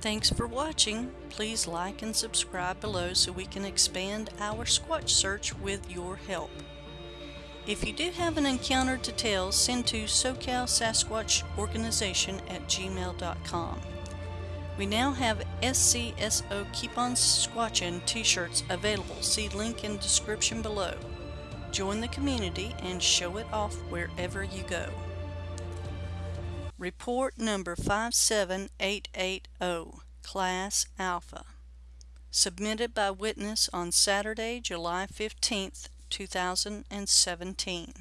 Thanks for watching. Please like and subscribe below so we can expand our Squatch search with your help. If you do have an encounter to tell, send to SoCal Sasquatch Organization at gmail.com. We now have SCSO Keep On Squatchin t-shirts available. See link in description below. Join the community and show it off wherever you go. Report number 57880, Class Alpha. Submitted by witness on Saturday, July 15th, 2017.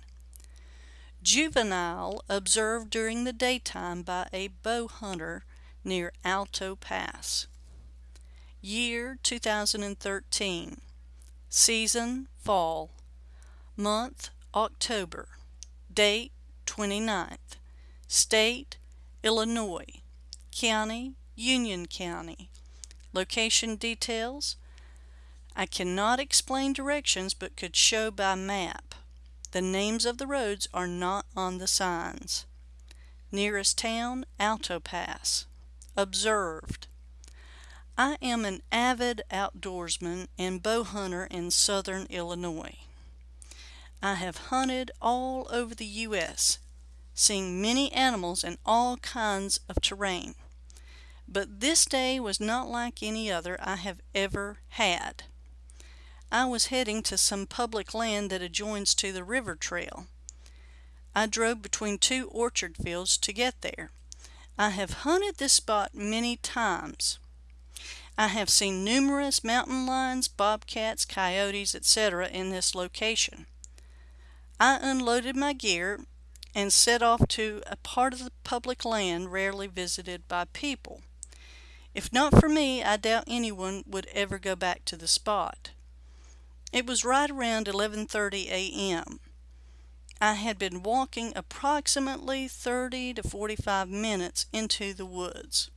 Juvenile observed during the daytime by a bow hunter near Alto Pass. Year 2013. Season Fall. Month October. Date 29th. State Illinois. County Union County. Location details I cannot explain directions but could show by map. The names of the roads are not on the signs. Nearest town, Alto Pass. Observed. I am an avid outdoorsman and bow hunter in southern Illinois. I have hunted all over the U.S., seeing many animals in all kinds of terrain. But this day was not like any other I have ever had. I was heading to some public land that adjoins to the river trail. I drove between two orchard fields to get there. I have hunted this spot many times. I have seen numerous mountain lions, bobcats, coyotes, etc. in this location. I unloaded my gear and set off to a part of the public land rarely visited by people. If not for me, I doubt anyone would ever go back to the spot. It was right around 11:30 a.m. I had been walking approximately 30 to 45 minutes into the woods.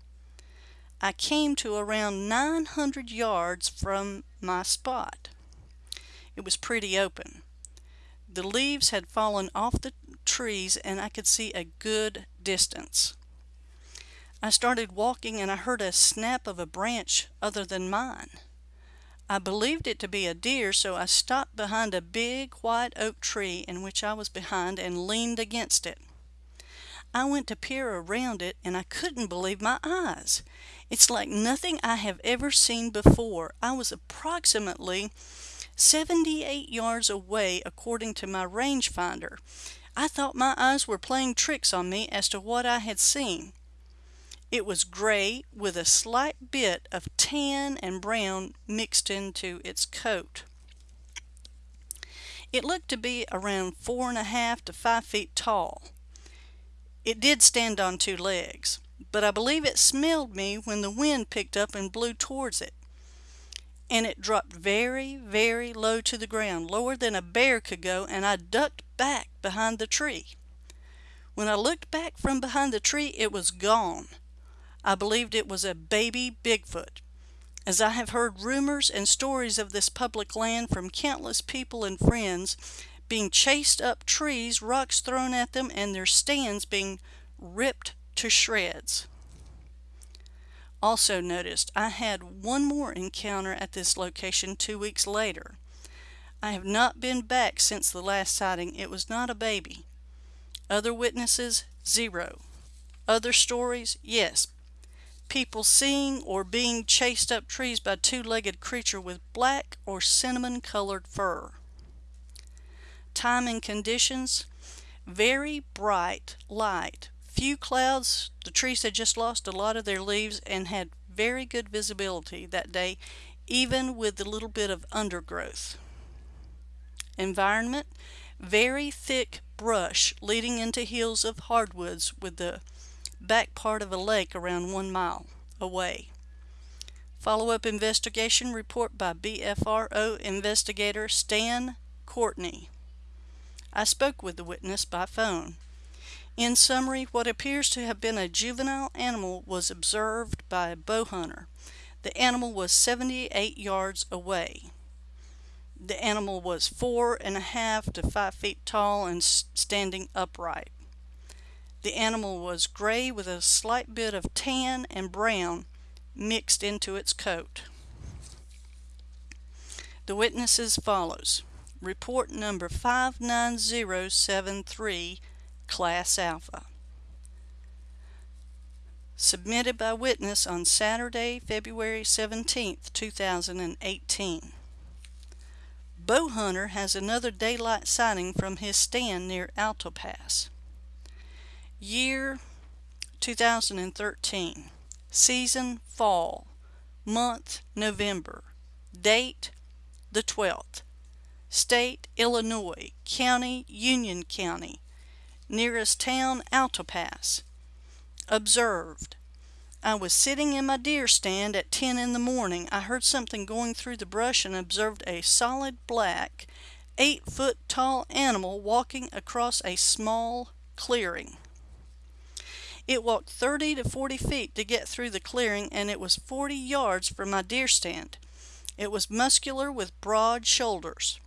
I came to around 900 yards from my spot. It was pretty open. The leaves had fallen off the trees and I could see a good distance. I started walking and I heard a snap of a branch other than mine. I believed it to be a deer, so I stopped behind a big white oak tree in which I was behind and leaned against it. I went to peer around it and I couldn't believe my eyes. It's like nothing I have ever seen before. I was approximately 78 yards away according to my rangefinder. I thought my eyes were playing tricks on me as to what I had seen. It was gray with a slight bit of tan and brown mixed into its coat. It looked to be around four and a half to five feet tall. It did stand on two legs, but I believe it smelled me when the wind picked up and blew towards it. And it dropped very, very low to the ground, lower than a bear could go, and I ducked back behind the tree. When I looked back from behind the tree, it was gone. I believed it was a baby Bigfoot. As I have heard rumors and stories of this public land from countless people and friends being chased up trees, rocks thrown at them, and their stands being ripped to shreds. Also noticed, I had one more encounter at this location two weeks later. I have not been back since the last sighting. It was not a baby. Other witnesses, zero. Other stories, yes, people seeing or being chased up trees by two-legged creature with black or cinnamon colored fur. Time and conditions, very bright light. Few clouds, the trees had just lost a lot of their leaves and had very good visibility that day, even with the little bit of undergrowth. Environment, very thick brush leading into hills of hardwoods with the back part of a lake around one mile away. Follow-up investigation report by BFRO investigator Stan Courtney. I spoke with the witness by phone. In summary, what appears to have been a juvenile animal was observed by a bow hunter. The animal was 78 yards away. The animal was four and a half to five feet tall and standing upright. The animal was gray with a slight bit of tan and brown mixed into its coat. The witnesses follows. Report number 59073, Class Alpha. Submitted by witness on Saturday, February 17, 2018. Bow hunter has another daylight sighting from his stand near Alto Pass. Year 2013. Season fall. Month November. Date the 12th. State Illinois. County Union County. Nearest town Alto Pass. Observed. I was sitting in my deer stand at 10 in the morning. I heard something going through the brush and observed a solid black, 8 foot tall animal walking across a small clearing. It walked 30 to 40 feet to get through the clearing and it was 40 yards from my deer stand. It was muscular with broad shoulders.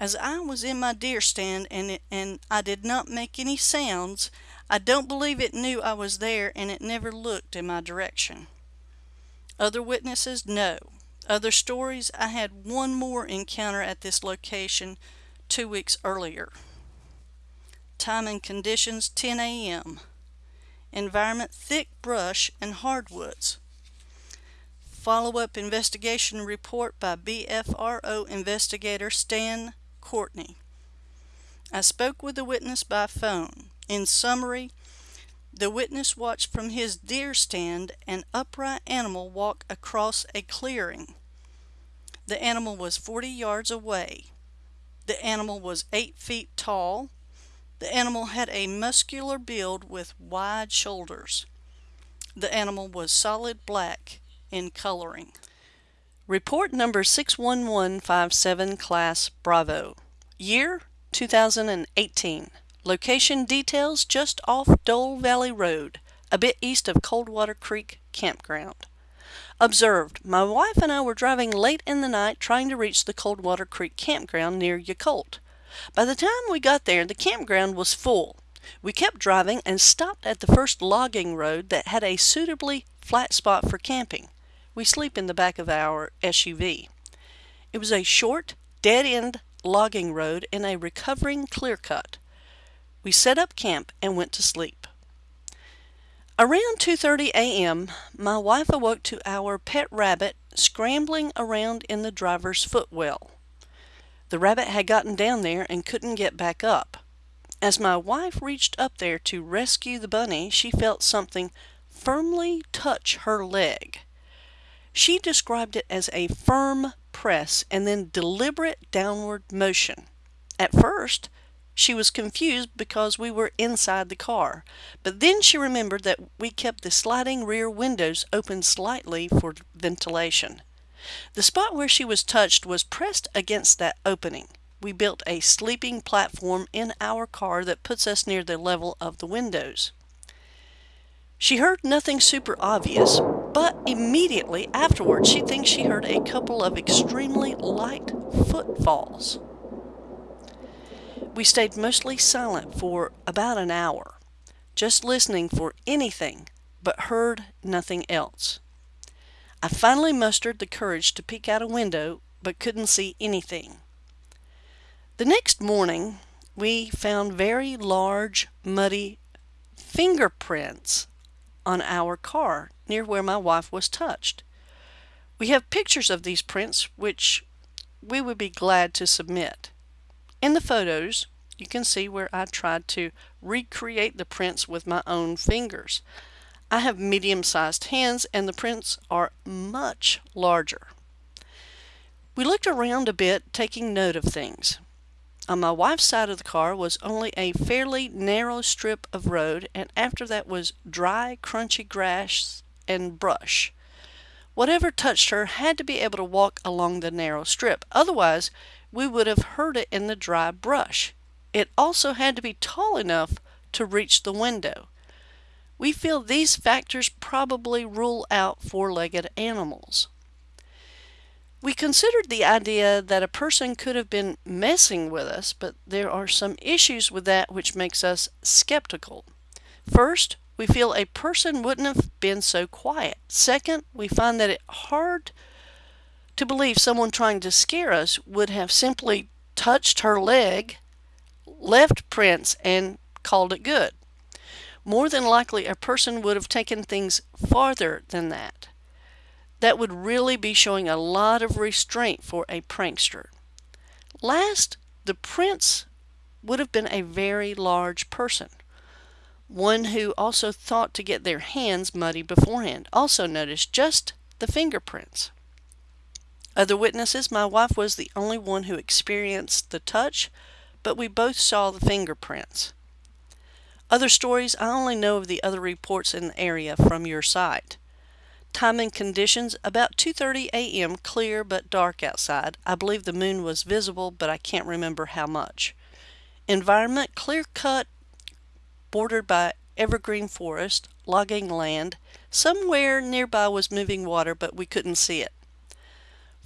As I was in my deer stand and, it, and I did not make any sounds, I don't believe it knew I was there and it never looked in my direction. Other witnesses? No. Other stories? I had one more encounter at this location two weeks earlier. Time and conditions 10 a.m. Environment thick brush and hardwoods. Follow-up investigation report by BFRO investigator Stan Courtney. I spoke with the witness by phone. In summary, the witness watched from his deer stand an upright animal walk across a clearing. The animal was 40 yards away. The animal was 8 feet tall, the animal had a muscular build with wide shoulders. The animal was solid black in coloring. Report number 61157 Class Bravo. Year 2018. Location details just off Dole Valley Road, a bit east of Coldwater Creek Campground. Observed, my wife and I were driving late in the night trying to reach the Coldwater Creek Campground near Yacolt. By the time we got there, the campground was full. We kept driving and stopped at the first logging road that had a suitably flat spot for camping. We sleep in the back of our SUV. It was a short, dead-end logging road in a recovering clear cut. We set up camp and went to sleep. Around 2.30 a.m., my wife awoke to our pet rabbit scrambling around in the driver's footwell. The rabbit had gotten down there and couldn't get back up. As my wife reached up there to rescue the bunny, she felt something firmly touch her leg. She described it as a firm press and then deliberate downward motion. At first, she was confused because we were inside the car, but then she remembered that we kept the sliding rear windows open slightly for ventilation. The spot where she was touched was pressed against that opening. We built a sleeping platform in our car that puts us near the level of the windows. She heard nothing super obvious, but immediately afterwards she thinks she heard a couple of extremely light footfalls. We stayed mostly silent for about an hour, just listening for anything, but heard nothing else. I finally mustered the courage to peek out a window, but couldn't see anything. The next morning, we found very large, muddy fingerprints on our car near where my wife was touched. We have pictures of these prints, which we would be glad to submit. In the photos, you can see where I tried to recreate the prints with my own fingers. I have medium-sized hands and the prints are much larger. We looked around a bit, taking note of things. On my wife's side of the car was only a fairly narrow strip of road, and after that was dry, crunchy grass and brush. Whatever touched her had to be able to walk along the narrow strip, otherwise we would have heard it in the dry brush. It also had to be tall enough to reach the window. We feel these factors probably rule out four-legged animals. We considered the idea that a person could have been messing with us, but there are some issues with that which makes us skeptical. First, we feel a person wouldn't have been so quiet. Second, we find that it hard to believe someone trying to scare us would have simply touched her leg, left prints, and called it good. More than likely, a person would have taken things farther than that. That would really be showing a lot of restraint for a prankster. Last, the prince would have been a very large person, one who also thought to get their hands muddy beforehand. Also notice just the fingerprints. Other witnesses, my wife was the only one who experienced the touch, but we both saw the fingerprints. Other stories, I only know of the other reports in the area from your site. Time and conditions, about 2.30 a.m., clear but dark outside. I believe the moon was visible, but I can't remember how much. Environment, clear cut, bordered by evergreen forest, logging land. Somewhere nearby was moving water, but we couldn't see it.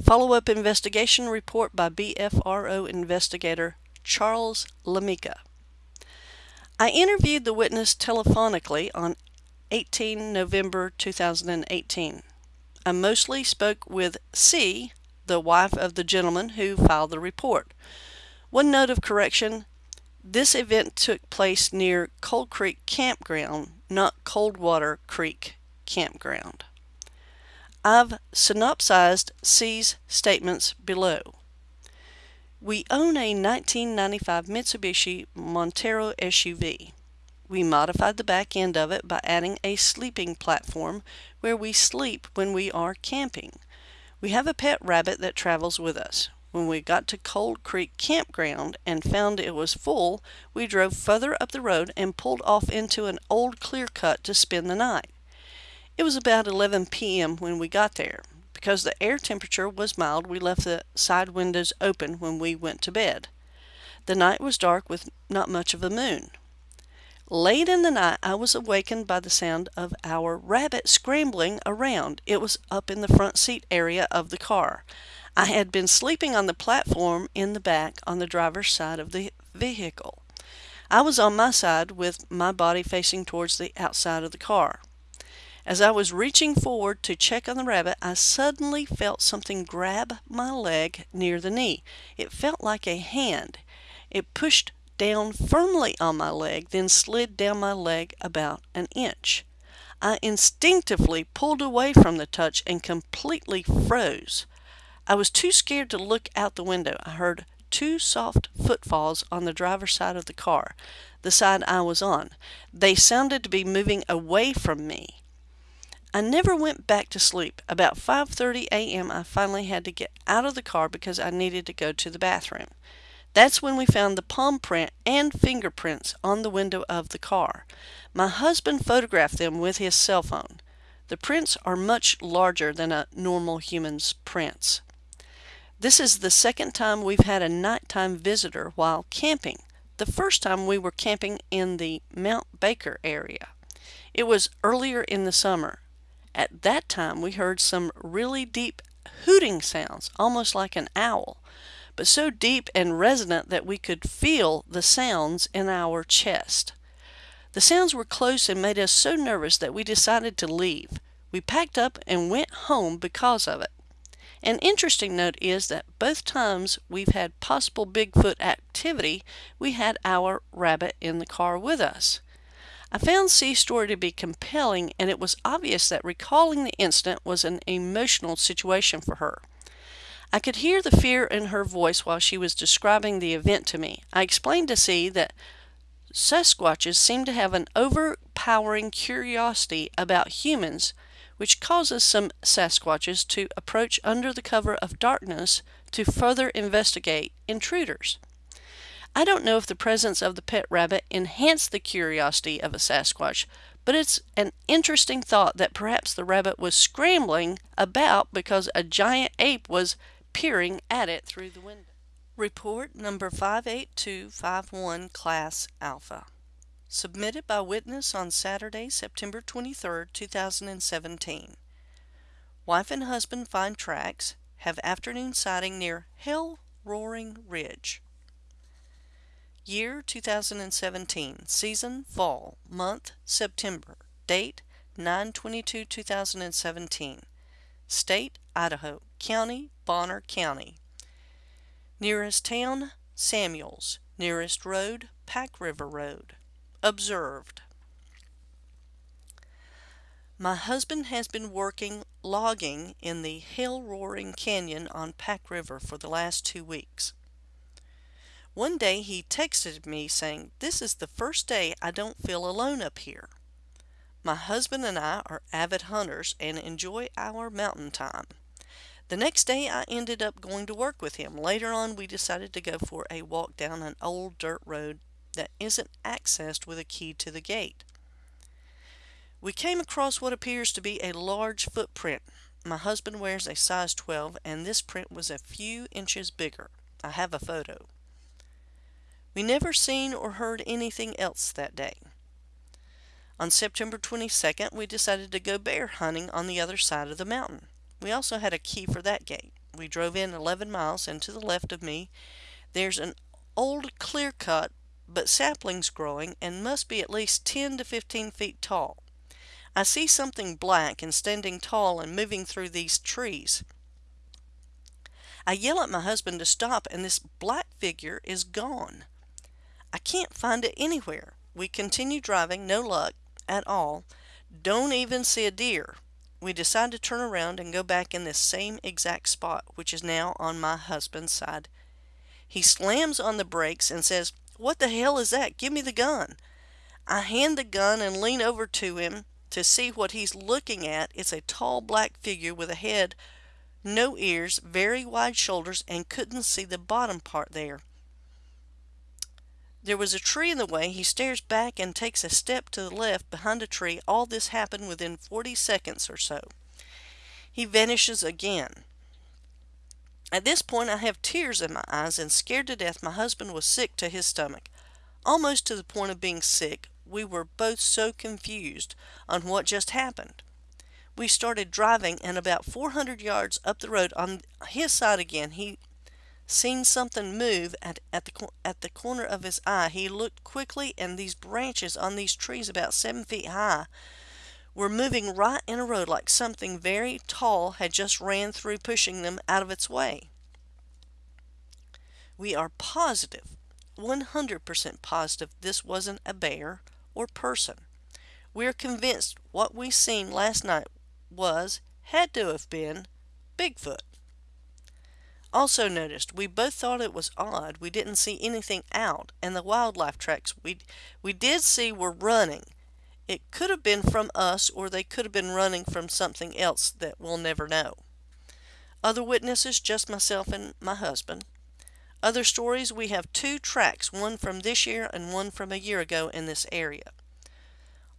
Follow-up investigation report by BFRO investigator Charles Lamika. I interviewed the witness telephonically on 18 November 2018. I mostly spoke with C, the wife of the gentleman who filed the report. One note of correction, this event took place near Cold Creek Campground, not Coldwater Creek Campground. I've synopsized C's statements below. We own a 1995 Mitsubishi Montero SUV. We modified the back end of it by adding a sleeping platform where we sleep when we are camping. We have a pet rabbit that travels with us. When we got to Cold Creek Campground and found it was full, we drove further up the road and pulled off into an old clear cut to spend the night. It was about 11 p.m. when we got there. Because the air temperature was mild, we left the side windows open when we went to bed. The night was dark with not much of a moon. Late in the night, I was awakened by the sound of our rabbit scrambling around. It was up in the front seat area of the car. I had been sleeping on the platform in the back on the driver's side of the vehicle. I was on my side with my body facing towards the outside of the car. As I was reaching forward to check on the rabbit, I suddenly felt something grab my leg near the knee. It felt like a hand. It pushed down firmly on my leg, then slid down my leg about an inch. I instinctively pulled away from the touch and completely froze. I was too scared to look out the window. I heard two soft footfalls on the driver's side of the car, the side I was on. They sounded to be moving away from me. I never went back to sleep. About 5.30 a.m. I finally had to get out of the car because I needed to go to the bathroom. That's when we found the palm print and fingerprints on the window of the car. My husband photographed them with his cell phone. The prints are much larger than a normal human's prints. This is the second time we've had a nighttime visitor while camping. The first time we were camping in the Mount Baker area. It was earlier in the summer. At that time, we heard some really deep hooting sounds, almost like an owl, but so deep and resonant that we could feel the sounds in our chest. The sounds were close and made us so nervous that we decided to leave. We packed up and went home because of it. An interesting note is that both times we've had possible Bigfoot activity, we had our rabbit in the car with us. I found C's story to be compelling, and it was obvious that recalling the incident was an emotional situation for her. I could hear the fear in her voice while she was describing the event to me. I explained to C that Sasquatches seem to have an overpowering curiosity about humans, which causes some Sasquatches to approach under the cover of darkness to further investigate intruders. I don't know if the presence of the pet rabbit enhanced the curiosity of a Sasquatch, but it's an interesting thought that perhaps the rabbit was scrambling about because a giant ape was peering at it through the window. Report number 58251 Class Alpha. Submitted by witness on Saturday, September 23, 2017. Wife and husband find tracks, have afternoon sighting near Hell Roaring Ridge. Year 2017. Season fall. Month September. Date 922 2017. State Idaho. County Bonner County. Nearest town Samuels. Nearest road Pack River Road. Observed. My husband has been working logging in the Hell Roaring Canyon on Pack River for the last two weeks. One day he texted me saying, This is the first day I don't feel alone up here. My husband and I are avid hunters and enjoy our mountain time. The next day I ended up going to work with him. Later on we decided to go for a walk down an old dirt road that isn't accessed with a key to the gate. We came across what appears to be a large footprint. My husband wears a size 12 and this print was a few inches bigger. I have a photo. We never seen or heard anything else that day. On September 22nd, we decided to go bear hunting on the other side of the mountain. We also had a key for that gate. We drove in 11 miles and to the left of me there's an old clear cut but saplings growing and must be at least 10 to 15 feet tall. I see something black and standing tall and moving through these trees. I yell at my husband to stop and this black figure is gone. I can't find it anywhere. We continue driving, no luck at all. Don't even see a deer. We decide to turn around and go back in this same exact spot, which is now on my husband's side. He slams on the brakes and says, What the hell is that? Give me the gun. I hand the gun and lean over to him to see what he's looking at, it's a tall black figure with a head, no ears, very wide shoulders, and couldn't see the bottom part there. There was a tree in the way. He stares back and takes a step to the left behind a tree. All this happened within 40 seconds or so. He vanishes again. At this point, I have tears in my eyes and scared to death. My husband was sick to his stomach, almost to the point of being sick, we were both so confused on what just happened. We started driving, and about 400 yards up the road on his side again, he seen something move at, at, the, at the corner of his eye. He looked quickly, and these branches on these trees about seven feet high were moving right in a row like something very tall had just ran through, pushing them out of its way. We are positive, 100% positive this wasn't a bear or person. We are convinced what we seen last night was, had to have been, Bigfoot. Also noticed, we both thought it was odd we didn't see anything out, and the wildlife tracks we, we did see were running. It could have been from us, or they could have been running from something else that we'll never know. Other witnesses, just myself and my husband. Other stories, we have two tracks, one from this year and one from a year ago in this area.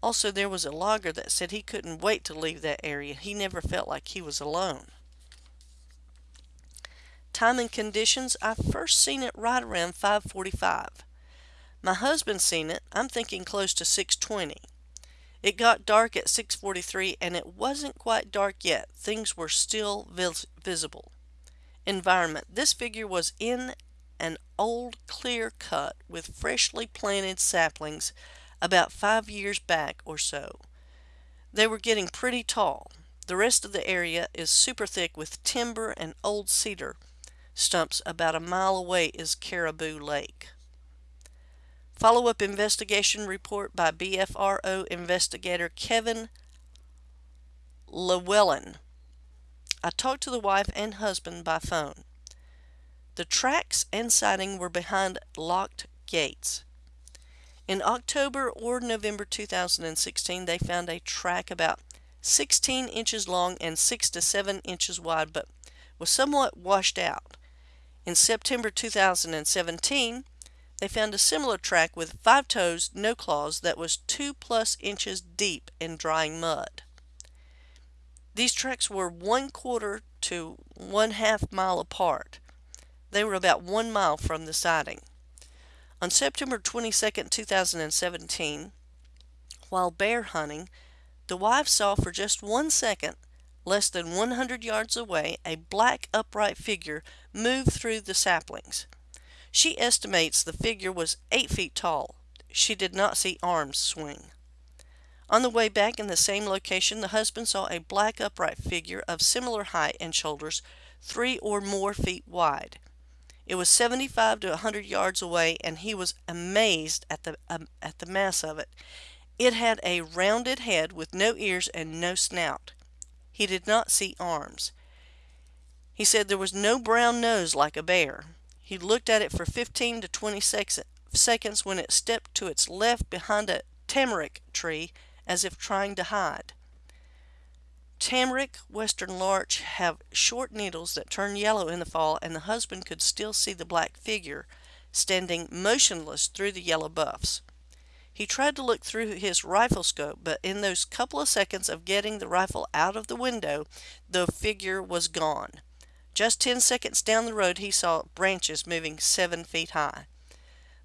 Also, there was a logger that said he couldn't wait to leave that area. He never felt like he was alone. Time and conditions, I first seen it right around 545. My husband seen it, I'm thinking close to 620. It got dark at 643 and it wasn't quite dark yet. Things were still vis visible. Environment. This figure was in an old clear cut with freshly planted saplings about five years back or so. They were getting pretty tall. The rest of the area is super thick with timber and old cedar stumps. About a mile away is Caribou Lake. Follow-up investigation report by BFRO investigator Kevin Llewellyn. I talked to the wife and husband by phone. The tracks and siding were behind locked gates. In October or November 2016, they found a track about 16 inches long and 6 to 7 inches wide, but was somewhat washed out. In September 2017, they found a similar track with five toes, no claws, that was 2 plus inches deep in drying mud. These tracks were one quarter to one half mile apart. They were about one mile from the siding. On September 22, 2017, while bear hunting, the wife saw for just one second, less than 100 yards away, a black upright figure move through the saplings. She estimates the figure was 8 feet tall. She did not see arms swing. On the way back in the same location, the husband saw a black upright figure of similar height and shoulders, three or more feet wide. It was 75 to 100 yards away, and he was amazed at the, um, at the mass of it. It had a rounded head with no ears and no snout. He did not see arms. He said there was no brown nose like a bear. He looked at it for 15 to 20 seconds when it stepped to its left behind a tamarack tree as if trying to hide. Tamarack western larch have short needles that turn yellow in the fall, and the husband could still see the black figure standing motionless through the yellow buffs. He tried to look through his rifle scope, but in those couple of seconds of getting the rifle out of the window, the figure was gone. Just ten seconds down the road, he saw branches moving seven feet high.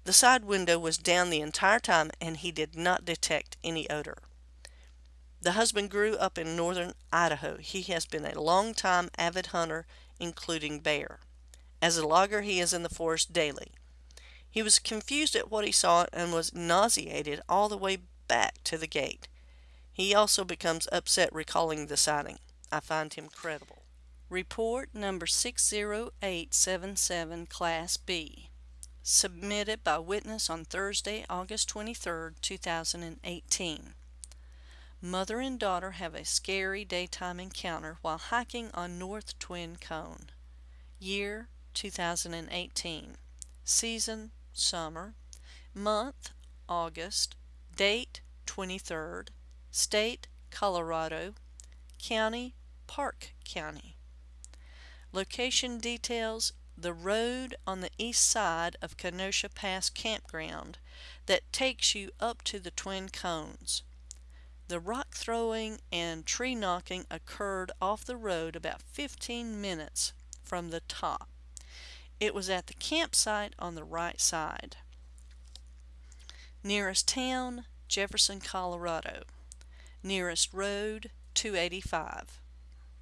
The side window was down the entire time, and he did not detect any odor. The husband grew up in northern Idaho. He has been a long time avid hunter, including bear. As a logger, he is in the forest daily. He was confused at what he saw and was nauseated all the way back to the gate. He also becomes upset recalling the sighting. I find him credible. Report number 60877, Class B. Submitted by witness on Thursday, August 23, 2018. Mother and daughter have a scary daytime encounter while hiking on North Twin Cone. Year 2018. Season summer. Month August. Date 23rd. State Colorado. County Park County. Location details the road on the east side of Kenosha Pass Campground that takes you up to the Twin Cones. The rock throwing and tree knocking occurred off the road about 15 minutes from the top. It was at the campsite on the right side. Nearest town, Jefferson, Colorado. Nearest road, 285.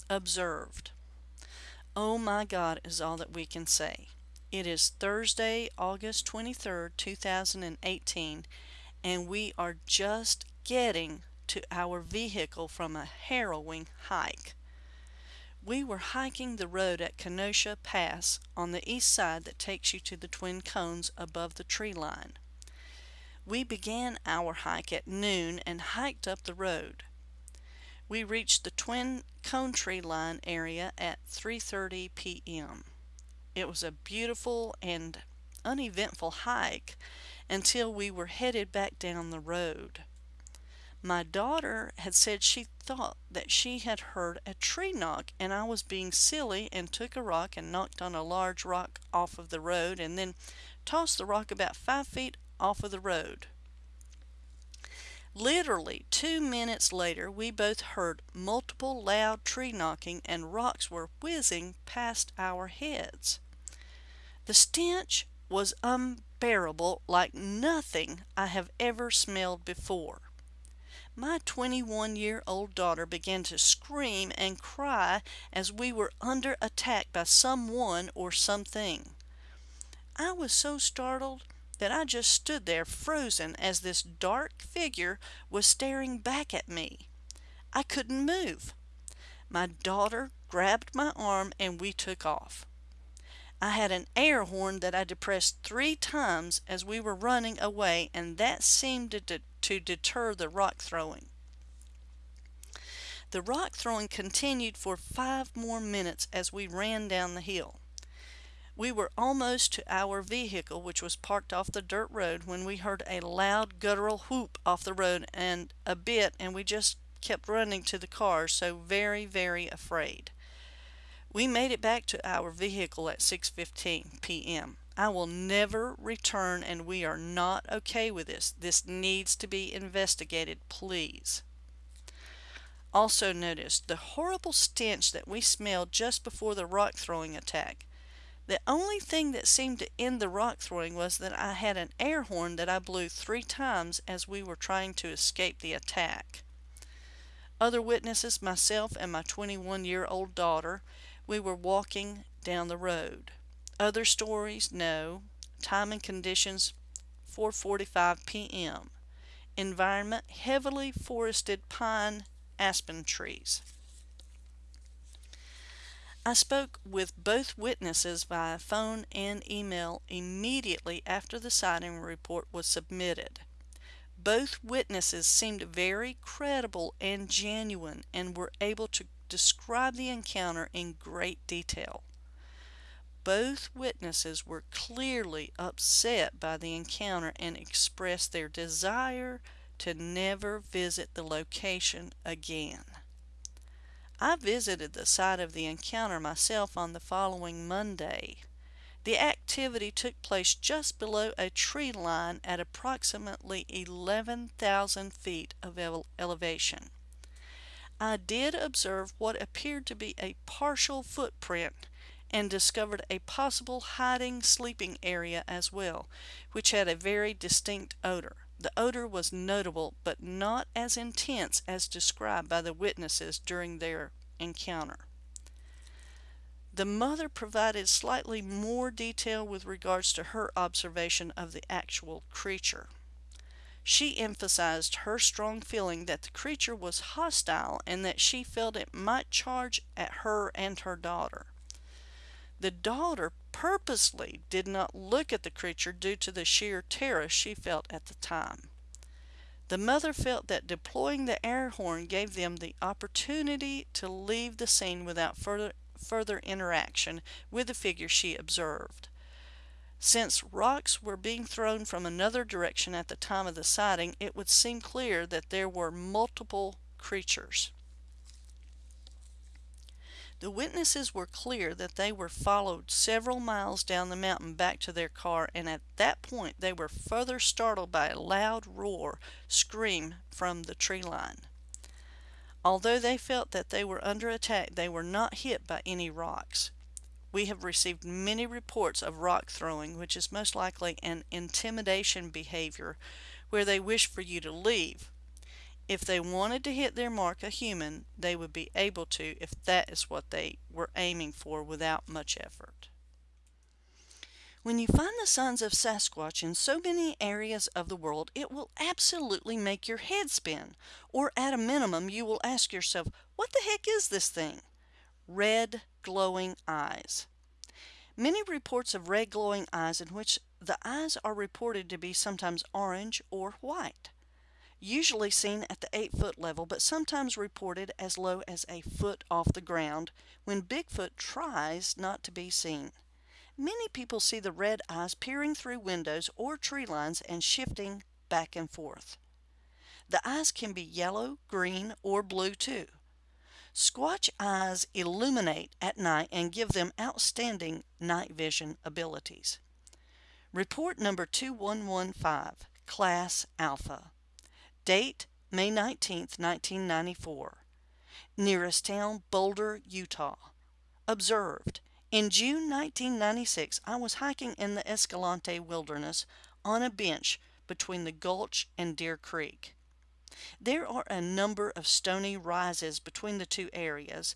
Observed. Oh my God is all that we can say. It is Thursday, August 23rd, 2018, and we are just getting to our vehicle from a harrowing hike. We were hiking the road at Kenosha Pass on the east side that takes you to the Twin Cones above the tree line. We began our hike at noon and hiked up the road. We reached the Twin Cone Tree Line area at 3.30 p.m. It was a beautiful and uneventful hike until we were headed back down the road. My daughter had said she thought that she had heard a tree knock and I was being silly and took a rock and knocked on a large rock off of the road and then tossed the rock about five feet off of the road. Literally two minutes later, we both heard multiple loud tree knocking and rocks were whizzing past our heads. The stench was unbearable like nothing I have ever smelled before my 21 year old daughter began to scream and cry as we were under attack by someone or something. I was so startled that I just stood there frozen as this dark figure was staring back at me. I couldn't move. My daughter grabbed my arm and we took off. I had an air horn that I depressed three times as we were running away, and that seemed to, de- to deter the rock throwing. The rock throwing continued for five more minutes as we ran down the hill. We were almost to our vehicle, which was parked off the dirt road, when we heard a loud guttural whoop off the road and a bit, and we just kept running to the car, so very, very afraid. We made it back to our vehicle at 6:15 p.m. I will never return and we are not okay with this. This needs to be investigated, please. Also notice the horrible stench that we smelled just before the rock throwing attack. The only thing that seemed to end the rock throwing was that I had an air horn that I blew three times as we were trying to escape the attack. Other witnesses, myself and my 21 year old daughter, we were walking down the road. Other stories? No. Time and conditions 4:45 p.m. environment heavily forested pine aspen trees. I spoke with both witnesses via phone and email immediately after the sighting report was submitted. Both witnesses seemed very credible and genuine and were able to describe the encounter in great detail. Both witnesses were clearly upset by the encounter and expressed their desire to never visit the location again. I visited the site of the encounter myself on the following Monday. The activity took place just below a tree line at approximately 11,000 feet of ele elevation. I did observe what appeared to be a partial footprint and discovered a possible hiding sleeping area as well, which had a very distinct odor. The odor was notable but not as intense as described by the witnesses during their encounter. The mother provided slightly more detail with regards to her observation of the actual creature. She emphasized her strong feeling that the creature was hostile and that she felt it might charge at her and her daughter. The daughter purposely did not look at the creature due to the sheer terror she felt at the time. The mother felt that deploying the air horn gave them the opportunity to leave the scene without further, further interaction with the figure she observed. Since rocks were being thrown from another direction at the time of the sighting, it would seem clear that there were multiple creatures. The witnesses were clear that they were followed several miles down the mountain back to their car, and at that point they were further startled by a loud roar scream from the tree line. Although they felt that they were under attack, they were not hit by any rocks. We have received many reports of rock throwing, which is most likely an intimidation behavior where they wish for you to leave. If they wanted to hit their mark a human, they would be able to if that is what they were aiming for without much effort. When you find the signs of Sasquatch in so many areas of the world, it will absolutely make your head spin. Or at a minimum, you will ask yourself, what the heck is this thing? Red glowing eyes. Many reports of red glowing eyes in which the eyes are reported to be sometimes orange or white usually seen at the 8 foot level, but sometimes reported as low as a foot off the ground when Bigfoot tries not to be seen. Many people see the red eyes peering through windows or tree lines and shifting back and forth. The eyes can be yellow, green, or blue too. Squatch eyes illuminate at night and give them outstanding night vision abilities. Report number 2115, Class Alpha. Date May 19, 1994. Nearest town Boulder, Utah. Observed. In June 1996, I was hiking in the Escalante Wilderness on a bench between the gulch and Deer Creek. There are a number of stony rises between the two areas,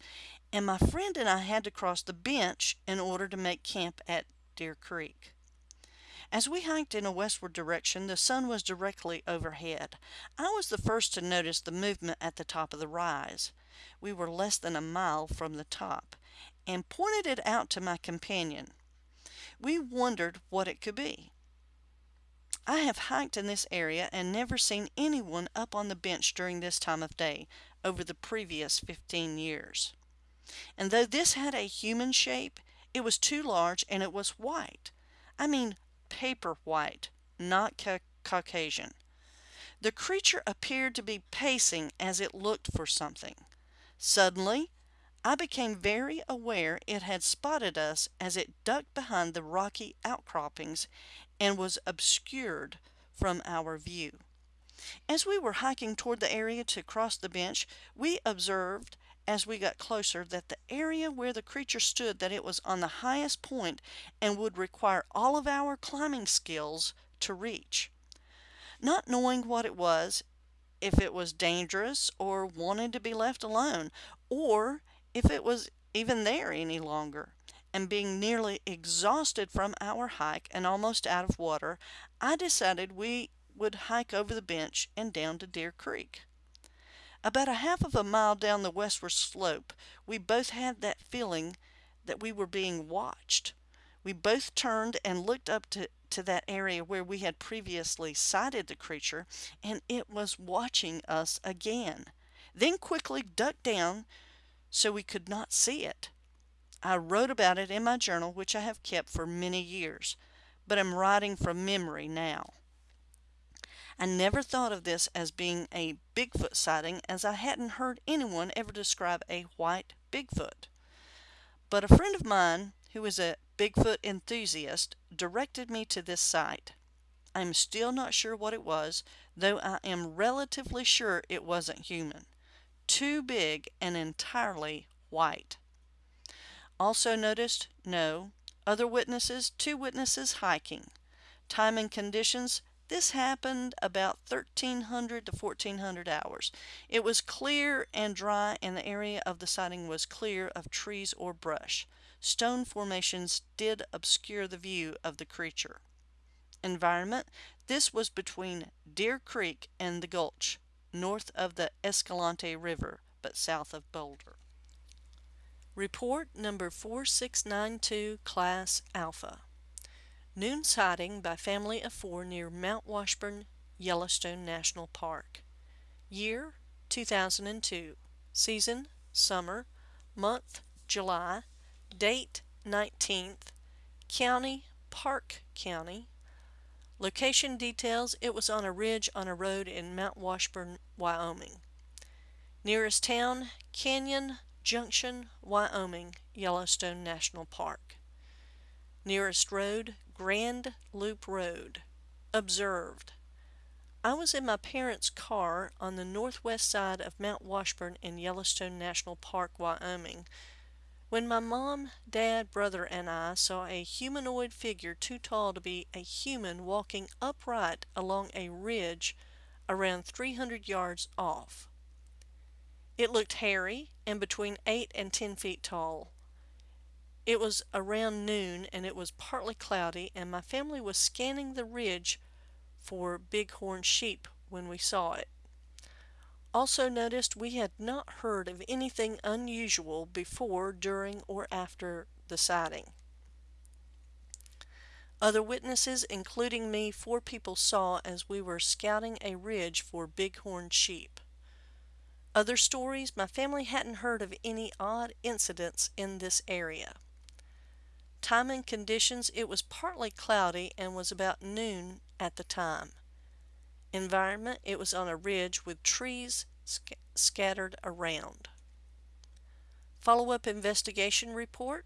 and my friend and I had to cross the bench in order to make camp at Deer Creek. As we hiked in a westward direction, the sun was directly overhead. I was the first to notice the movement at the top of the rise. We were less than a mile from the top, and pointed it out to my companion. We wondered what it could be. I have hiked in this area and never seen anyone up on the bench during this time of day over the previous 15 years. And though this had a human shape, it was too large and it was white. I mean paper white, not ca Caucasian. The creature appeared to be pacing as it looked for something. Suddenly, I became very aware it had spotted us as it ducked behind the rocky outcroppings and was obscured from our view. As we were hiking toward the area to cross the bench, we observed as we got closer that the area where the creature stood that it was on the highest point and would require all of our climbing skills to reach. Not knowing what it was, if it was dangerous or wanted to be left alone, or if it was even there any longer, and being nearly exhausted from our hike and almost out of water, I decided we would hike over the bench and down to Deer Creek. About a half of a mile down the westward slope, we both had that feeling that we were being watched. We both turned and looked up to, to that area where we had previously sighted the creature, and it was watching us again, then quickly ducked down so we could not see it. I wrote about it in my journal, which I have kept for many years, but am writing from memory now. I never thought of this as being a Bigfoot sighting as I hadn't heard anyone ever describe a white Bigfoot. But a friend of mine who is a Bigfoot enthusiast directed me to this site. I am still not sure what it was, though I am relatively sure it wasn't human. Too big and entirely white. Also noticed, no. Other witnesses, two witnesses hiking. Time and conditions, this happened about 1300 to 1400 hours. It was clear and dry and the area of the sighting was clear of trees or brush. Stone formations did obscure the view of the creature. Environment, this was between Deer Creek and the Gulch, north of the Escalante River, but south of Boulder. Report number 4692, Class Alpha. Noon sighting by family of four near Mount Washburn, Yellowstone National Park. Year 2002. Season summer. Month July. Date 19th. County Park County. Location details it was on a ridge on a road in Mount Washburn, Wyoming. Nearest town Canyon Junction, Wyoming, Yellowstone National Park. Nearest road, Grand Loop Road. Observed. I was in my parents' car on the northwest side of Mount Washburn in Yellowstone National Park, Wyoming, when my mom, dad, brother, and I saw a humanoid figure too tall to be a human walking upright along a ridge around 300 yards off. It looked hairy and between 8 and 10 feet tall. It was around noon and it was partly cloudy and my family was scanning the ridge for bighorn sheep when we saw it. Also noticed we had not heard of anything unusual before, during, or after the sighting. Other witnesses, including me, four people saw as we were scouting a ridge for bighorn sheep. Other stories, my family hadn't heard of any odd incidents in this area. Time and conditions, it was partly cloudy and was about noon at the time. Environment, it was on a ridge with trees sc scattered around. Follow-up investigation report.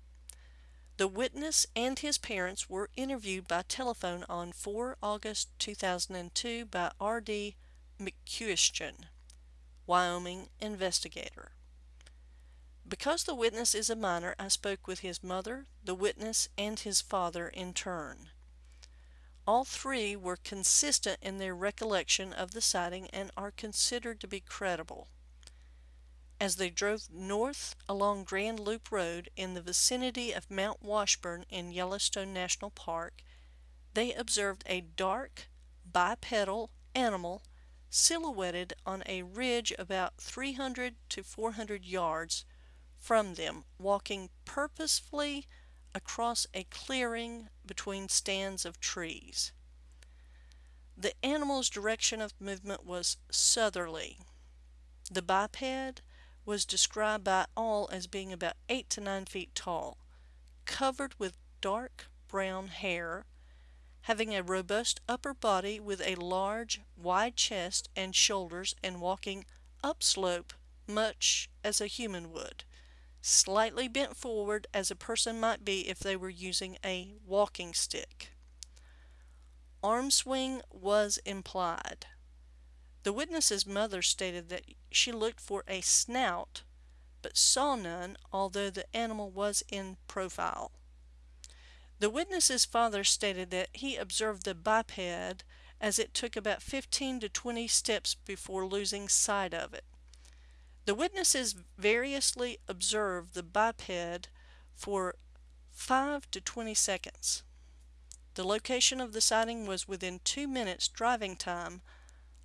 The witness and his parents were interviewed by telephone on 4 August 2002 by R.D. McCuistion. Wyoming investigator. Because the witness is a minor, I spoke with his mother, the witness, and his father in turn. All three were consistent in their recollection of the sighting and are considered to be credible. As they drove north along Grand Loop Road in the vicinity of Mount Washburn in Yellowstone National Park, they observed a dark, bipedal animal silhouetted on a ridge about 300 to 400 yards from them, walking purposefully across a clearing between stands of trees. The animal's direction of movement was southerly. The biped was described by all as being about 8 to 9 feet tall, covered with dark brown hair, having a robust upper body with a large, wide chest and shoulders and walking upslope much as a human would, slightly bent forward as a person might be if they were using a walking stick. Arm swing was implied. The witness's mother stated that she looked for a snout but saw none although the animal was in profile. The witness's father stated that he observed the biped as it took about 15 to 20 steps before losing sight of it. The witnesses variously observed the biped for 5 to 20 seconds. The location of the sighting was within two minutes driving time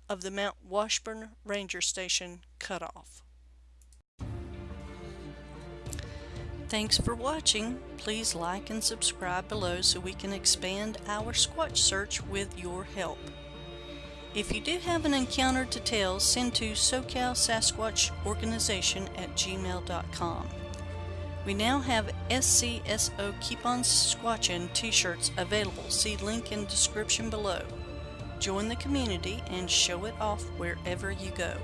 of the Mount Washburn Ranger Station cutoff. Thanks for watching. Please like and subscribe below so we can expand our Squatch search with your help. If you do have an encounter to tell, send to SoCal Sasquatch Organization at gmail.com. We now have SCSO Keep On Squatchin t-shirts available. See link in description below. Join the community and show it off wherever you go.